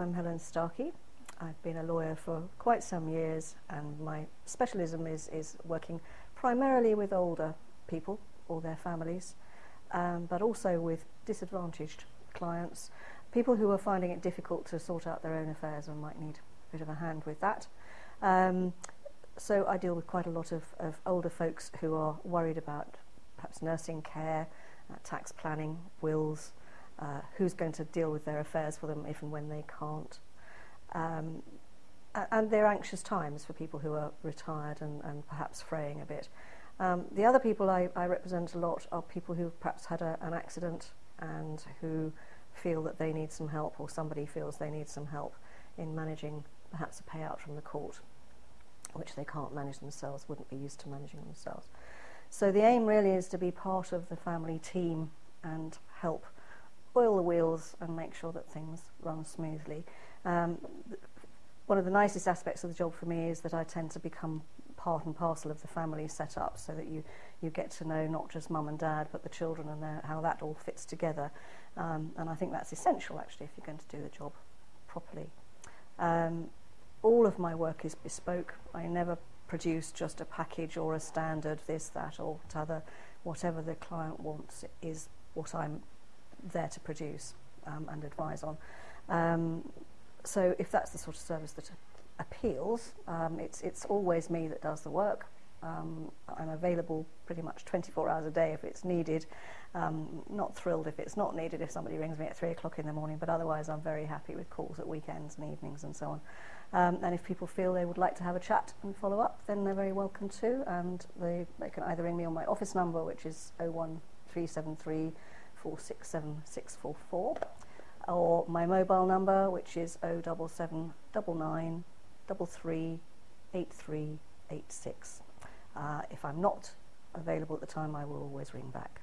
I'm Helen Starkey. I've been a lawyer for quite some years and my specialism is, is working primarily with older people or their families, um, but also with disadvantaged clients, people who are finding it difficult to sort out their own affairs and might need a bit of a hand with that. Um, so I deal with quite a lot of, of older folks who are worried about perhaps nursing care, uh, tax planning, wills, uh, who's going to deal with their affairs for them if and when they can't. Um, and they're anxious times for people who are retired and, and perhaps fraying a bit. Um, the other people I, I represent a lot are people who perhaps had a, an accident and who feel that they need some help or somebody feels they need some help in managing perhaps a payout from the court, which they can't manage themselves, wouldn't be used to managing themselves. So the aim really is to be part of the family team and help oil the wheels and make sure that things run smoothly. Um, one of the nicest aspects of the job for me is that I tend to become part and parcel of the family setup so that you you get to know not just mum and dad but the children and their, how that all fits together um, and I think that's essential actually if you're going to do the job properly um, all of my work is bespoke I never produce just a package or a standard this that or t'other whatever the client wants is what I'm there to produce um, and advise on. Um, so if that's the sort of service that appeals, um, it's, it's always me that does the work. Um, I'm available pretty much 24 hours a day if it's needed. Um, not thrilled if it's not needed, if somebody rings me at 3 o'clock in the morning, but otherwise I'm very happy with calls at weekends and evenings and so on. Um, and if people feel they would like to have a chat and follow up, then they're very welcome to. And they, they can either ring me on my office number, which is 01373 467644 or my mobile number which is 077 Uh, if I'm not available at the time I will always ring back.